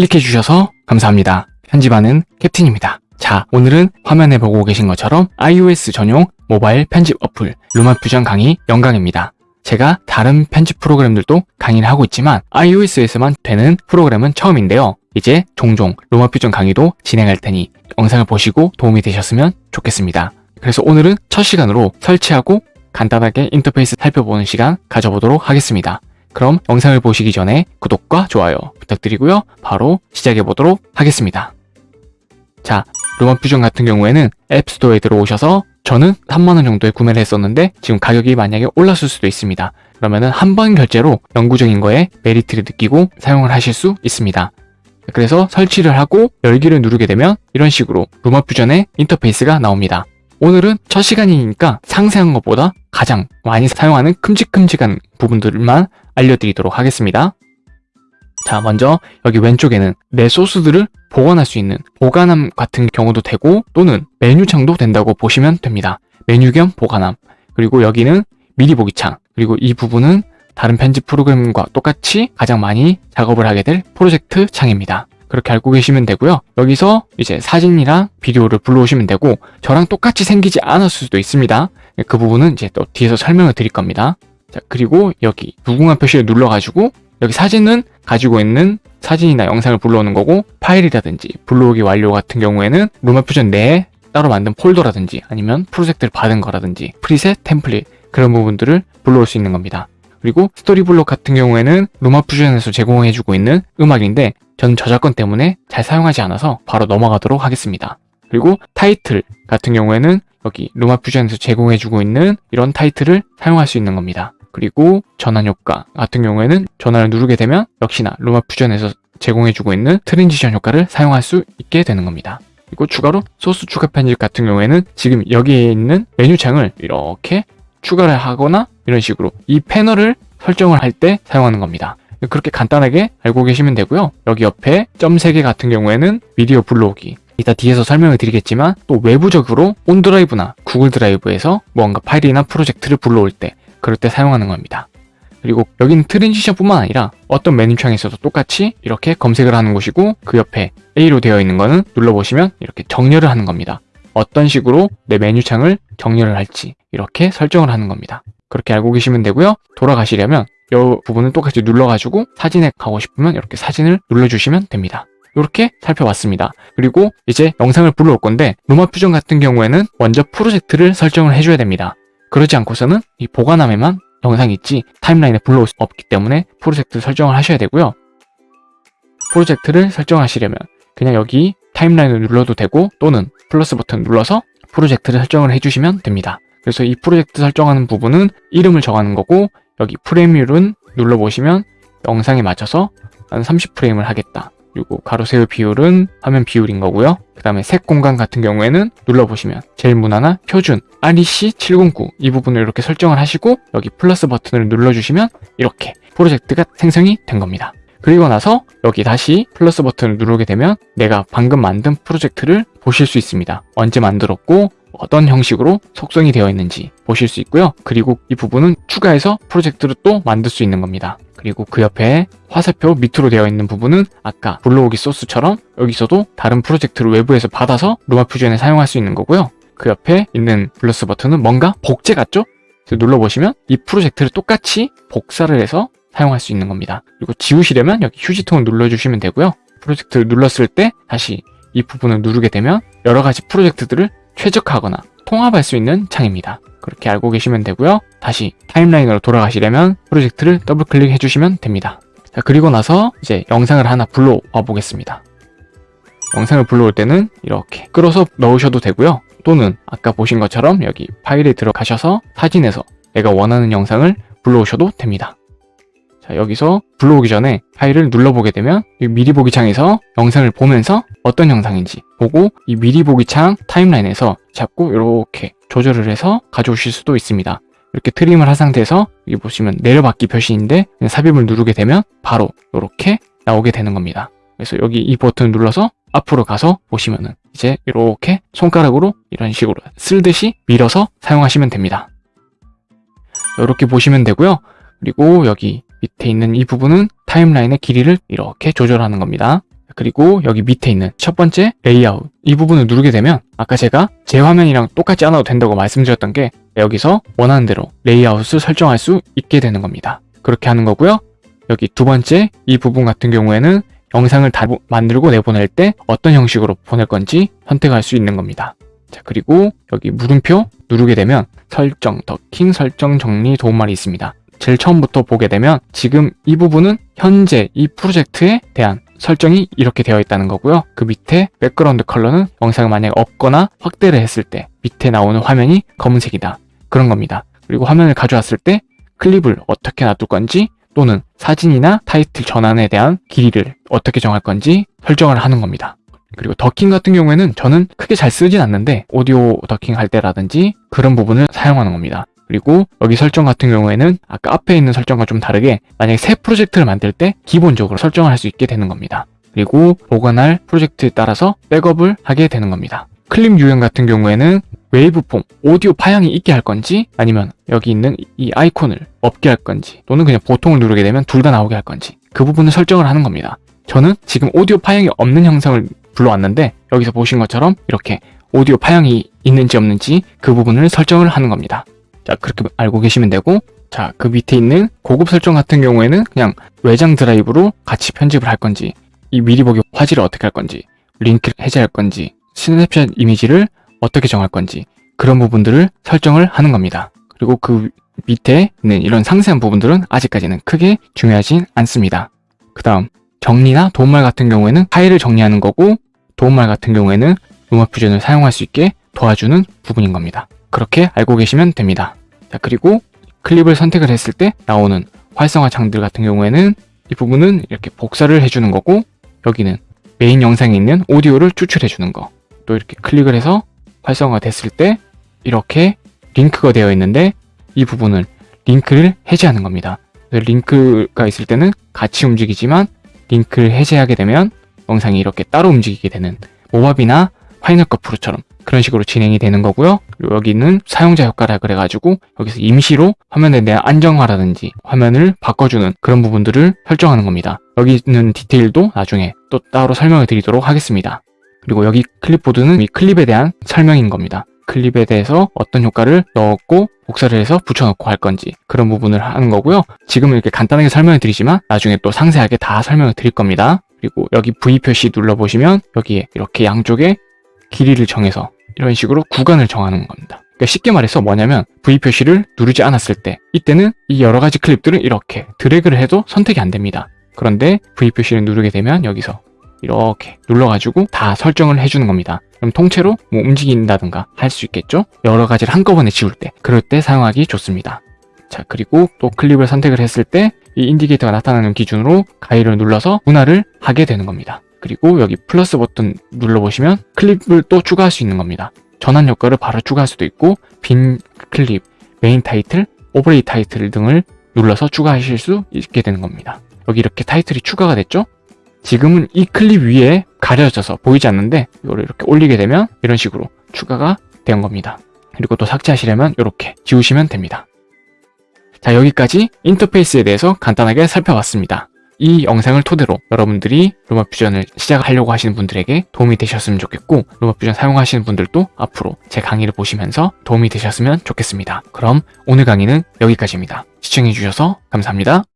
클릭해 주셔서 감사합니다. 편집하는 캡틴입니다. 자, 오늘은 화면에 보고 계신 것처럼 iOS 전용 모바일 편집 어플 루마 퓨전 강의 영광입니다. 제가 다른 편집 프로그램들도 강의를 하고 있지만 iOS에서만 되는 프로그램은 처음인데요. 이제 종종 루마퓨전 강의도 진행할 테니 영상을 보시고 도움이 되셨으면 좋겠습니다. 그래서 오늘은 첫 시간으로 설치하고 간단하게 인터페이스 살펴보는 시간 가져보도록 하겠습니다. 그럼 영상을 보시기 전에 구독과 좋아요 부탁드리고요. 바로 시작해 보도록 하겠습니다. 자, 루마퓨전 같은 경우에는 앱스토어에 들어오셔서 저는 3만원 정도에 구매를 했었는데 지금 가격이 만약에 올랐을 수도 있습니다. 그러면은 한 번 결제로 영구적인 거에 메리트를 느끼고 사용을 하실 수 있습니다. 그래서 설치를 하고 열기를 누르게 되면 이런 식으로 루마퓨전의 인터페이스가 나옵니다. 오늘은 첫 시간이니까 상세한 것보다 가장 많이 사용하는 큼직큼직한 부분들만 알려드리도록 하겠습니다. 자, 먼저 여기 왼쪽에는 내 소스들을 보관할 수 있는 보관함 같은 경우도 되고 또는 메뉴창도 된다고 보시면 됩니다. 메뉴 겸 보관함. 그리고 여기는 미리 보기 창. 그리고 이 부분은 다른 편집 프로그램과 똑같이 가장 많이 작업을 하게 될 프로젝트 창입니다. 그렇게 알고 계시면 되고요. 여기서 이제 사진이랑 비디오를 불러오시면 되고 저랑 똑같이 생기지 않았을 수도 있습니다. 그 부분은 이제 또 뒤에서 설명을 드릴 겁니다. 자, 그리고 여기 무궁화 표시를 눌러가지고 여기 사진은 가지고 있는 사진이나 영상을 불러오는 거고 파일이라든지 불러오기 완료 같은 경우에는 루마퓨전 내에 따로 만든 폴더라든지 아니면 프로젝트를 받은 거라든지 프리셋, 템플릿 그런 부분들을 불러올 수 있는 겁니다. 그리고 스토리블록 같은 경우에는 루마퓨전에서 제공해주고 있는 음악인데 저는 저작권 때문에 잘 사용하지 않아서 바로 넘어가도록 하겠습니다. 그리고 타이틀 같은 경우에는 여기 LumaFusion에서 제공해주고 있는 이런 타이틀을 사용할 수 있는 겁니다. 그리고 전환 효과 같은 경우에는 전환을 누르게 되면 역시나 LumaFusion에서 제공해주고 있는 transition 효과를 사용할 수 있게 되는 겁니다. 그리고 추가로 소스 추가 편집 같은 경우에는 지금 여기에 있는 메뉴 창을 이렇게 추가를 하거나 이런 식으로 이 패널을 설정을 할 때 사용하는 겁니다. 그렇게 간단하게 알고 계시면 되고요. 여기 옆에 점 3개 같은 경우에는 미디어 불러오기 이따 뒤에서 설명을 드리겠지만 또 외부적으로 OneDrive나 Google Drive에서 뭔가 파일이나 프로젝트를 불러올 때 그럴 때 사용하는 겁니다. 그리고 여기는 transition 뿐만 아니라 어떤 메뉴창에서도 똑같이 이렇게 검색을 하는 곳이고 그 옆에 A로 되어 있는 거는 눌러보시면 이렇게 정렬을 하는 겁니다. 어떤 식으로 내 메뉴창을 정렬을 할지 이렇게 설정을 하는 겁니다. 그렇게 알고 계시면 되고요. 돌아가시려면 이 부분을 똑같이 눌러가지고 사진에 가고 싶으면 이렇게 사진을 눌러주시면 됩니다. 이렇게 살펴봤습니다. 그리고 이제 영상을 불러올 건데 LumaFusion 같은 경우에는 먼저 프로젝트를 설정을 해줘야 됩니다. 그러지 않고서는 이 보관함에만 영상이 있지 타임라인에 불러올 수 없기 때문에 프로젝트 설정을 하셔야 되고요. 프로젝트를 설정하시려면 그냥 여기 타임라인을 눌러도 되고 또는 플러스 버튼 눌러서 프로젝트를 설정을 해주시면 됩니다. 그래서 이 프로젝트 설정하는 부분은 이름을 정하는 거고 여기 프레임률은 눌러보시면 영상에 맞춰서 한 30프레임을 하겠다. 그리고 가로 세로 비율은 화면 비율인 거고요. 그 다음에 색 공간 같은 경우에는 눌러보시면 제일 무난한 표준 REC 709 이 부분을 이렇게 설정을 하시고 여기 플러스 버튼을 눌러주시면 이렇게 프로젝트가 생성이 된 겁니다. 그리고 나서 여기 다시 플러스 버튼을 누르게 되면 내가 방금 만든 프로젝트를 보실 수 있습니다. 언제 만들었고 어떤 형식으로 속성이 되어 있는지 보실 수 있고요. 그리고 이 부분은 추가해서 프로젝트를 또 만들 수 있는 겁니다. 그리고 그 옆에 화살표 밑으로 되어 있는 부분은 아까 불러오기 소스처럼 여기서도 다른 프로젝트를 외부에서 받아서 루마 퓨전에 사용할 수 있는 거고요. 그 옆에 있는 플러스 버튼은 뭔가 복제 같죠? 눌러보시면 이 프로젝트를 똑같이 복사를 해서 사용할 수 있는 겁니다. 그리고 지우시려면 여기 휴지통을 눌러주시면 되고요. 프로젝트를 눌렀을 때 다시 이 부분을 누르게 되면 여러 가지 프로젝트들을 최적화하거나 통합할 수 있는 창입니다. 그렇게 알고 계시면 되고요. 다시 타임라인으로 돌아가시려면 프로젝트를 더블 클릭해 주시면 됩니다. 자, 그리고 나서 이제 영상을 하나 불러와 보겠습니다. 영상을 불러올 때는 이렇게 끌어서 넣으셔도 되고요. 또는 아까 보신 것처럼 여기 파일에 들어가셔서 사진에서 내가 원하는 영상을 불러오셔도 됩니다. 자, 여기서 불러오기 전에 파일을 눌러보게 되면 미리 보기 창에서 영상을 보면서 어떤 영상인지 보고 이 미리 보기 창 타임라인에서 잡고 이렇게 조절을 해서 가져오실 수도 있습니다. 이렇게 트림을 한 상태에서 여기 보시면 내려받기 표시인데 삽입을 누르게 되면 바로 이렇게 나오게 되는 겁니다. 그래서 여기 이 버튼을 눌러서 앞으로 가서 보시면은 이제 이렇게 손가락으로 이런 식으로 쓸듯이 밀어서 사용하시면 됩니다. 이렇게 보시면 되고요. 그리고 여기 밑에 있는 이 부분은 타임라인의 길이를 이렇게 조절하는 겁니다. 그리고 여기 밑에 있는 첫 번째 레이아웃 이 부분을 누르게 되면 아까 제가 제 화면이랑 똑같지 않아도 된다고 말씀드렸던 게 여기서 원하는 대로 레이아웃을 설정할 수 있게 되는 겁니다. 그렇게 하는 거고요. 여기 두 번째 이 부분 같은 경우에는 영상을 다 만들고 내보낼 때 어떤 형식으로 보낼 건지 선택할 수 있는 겁니다. 자, 그리고 여기 물음표 누르게 되면 설정, ducking, 설정, 정리, 도움말이 있습니다. 제일 처음부터 보게 되면 지금 이 부분은 현재 이 프로젝트에 대한 설정이 이렇게 되어 있다는 거고요. 그 밑에 background color는 영상을 만약에 없거나 확대를 했을 때 밑에 나오는 화면이 검은색이다. 그런 겁니다. 그리고 화면을 가져왔을 때 클립을 어떻게 놔둘 건지 또는 사진이나 타이틀 전환에 대한 길이를 어떻게 정할 건지 설정을 하는 겁니다. 그리고 ducking 같은 경우에는 저는 크게 잘 쓰진 않는데 오디오 ducking 할 때라든지 그런 부분을 사용하는 겁니다. 그리고 여기 설정 같은 경우에는 아까 앞에 있는 설정과 좀 다르게 만약에 새 프로젝트를 만들 때 기본적으로 설정을 할 수 있게 되는 겁니다. 그리고 보관할 프로젝트에 따라서 백업을 하게 되는 겁니다. 클립 유형 같은 경우에는 waveform, 오디오 파형이 있게 할 건지 아니면 여기 있는 이 아이콘을 없게 할 건지 또는 그냥 보통을 누르게 되면 둘 다 나오게 할 건지 그 부분을 설정을 하는 겁니다. 저는 지금 오디오 파형이 없는 영상을 불러왔는데 여기서 보신 것처럼 이렇게 오디오 파형이 있는지 없는지 그 부분을 설정을 하는 겁니다. 자 그렇게 알고 계시면 되고 자 그 밑에 있는 고급 설정 같은 경우에는 그냥 외장 드라이브로 같이 편집을 할 건지 이 미리 보기 화질을 어떻게 할 건지 링크를 해제할 건지 스냅샷 이미지를 어떻게 정할 건지 그런 부분들을 설정을 하는 겁니다. 그리고 그 밑에 있는 이런 상세한 부분들은 아직까지는 크게 중요하진 않습니다. 그 다음 정리나 도움말 같은 경우에는 파일을 정리하는 거고 도움말 같은 경우에는 루마 퓨전을 사용할 수 있게 도와주는 부분인 겁니다. 그렇게 알고 계시면 됩니다. 자 그리고 클립을 선택을 했을 때 나오는 활성화 창들 같은 경우에는 이 부분은 이렇게 복사를 해주는 거고 여기는 메인 영상에 있는 오디오를 추출해 주는 거 또 이렇게 클릭을 해서 활성화가 됐을 때 이렇게 링크가 되어 있는데 이 부분을 링크를 해제하는 겁니다. 링크가 있을 때는 같이 움직이지만 링크를 해제하게 되면 영상이 이렇게 따로 움직이게 되는 Movavi나 Final Cut Pro처럼 그런 식으로 진행이 되는 거고요. 여기는 사용자 효과라 그래가지고 여기서 임시로 화면에 대한 안정화라든지 화면을 바꿔주는 그런 부분들을 설정하는 겁니다. 여기 있는 디테일도 나중에 또 따로 설명을 드리도록 하겠습니다. 그리고 여기 클립보드는 이 클립에 대한 설명인 겁니다. 클립에 대해서 어떤 효과를 넣었고 복사를 해서 붙여넣고 할 건지 그런 부분을 하는 거고요. 지금은 이렇게 간단하게 설명을 드리지만 나중에 또 상세하게 다 설명을 드릴 겁니다. 그리고 여기 V 표시 눌러보시면 여기에 이렇게 양쪽에 길이를 정해서 이런 식으로 구간을 정하는 겁니다. 그러니까 쉽게 말해서 뭐냐면 V 표시를 누르지 않았을 때 이때는 이 여러 가지 클립들은 이렇게 드래그를 해도 선택이 안 됩니다. 그런데 V 표시를 누르게 되면 여기서 이렇게 눌러가지고 다 설정을 해주는 겁니다. 그럼 통째로 뭐 움직인다든가 할 수 있겠죠? 여러 가지를 한꺼번에 지울 때 그럴 때 사용하기 좋습니다. 자 그리고 또 클립을 선택을 했을 때 이 인디게이터가 나타나는 기준으로 가위를 눌러서 분할을 하게 되는 겁니다. 그리고 여기 플러스 버튼 눌러보시면 클립을 또 추가할 수 있는 겁니다. 전환 효과를 바로 추가할 수도 있고 빈 클립, 메인 타이틀, overlay title 등을 눌러서 추가하실 수 있게 되는 겁니다. 여기 이렇게 타이틀이 추가가 됐죠? 지금은 이 클립 위에 가려져서 보이지 않는데 이거를 이렇게 올리게 되면 이런 식으로 추가가 된 겁니다. 그리고 또 삭제하시려면 이렇게 지우시면 됩니다. 자 여기까지 인터페이스에 대해서 간단하게 살펴봤습니다. 이 영상을 토대로 여러분들이 LumaFusion을 시작하려고 하시는 분들에게 도움이 되셨으면 좋겠고 LumaFusion 사용하시는 분들도 앞으로 제 강의를 보시면서 도움이 되셨으면 좋겠습니다. 그럼 오늘 강의는 여기까지입니다. 시청해주셔서 감사합니다.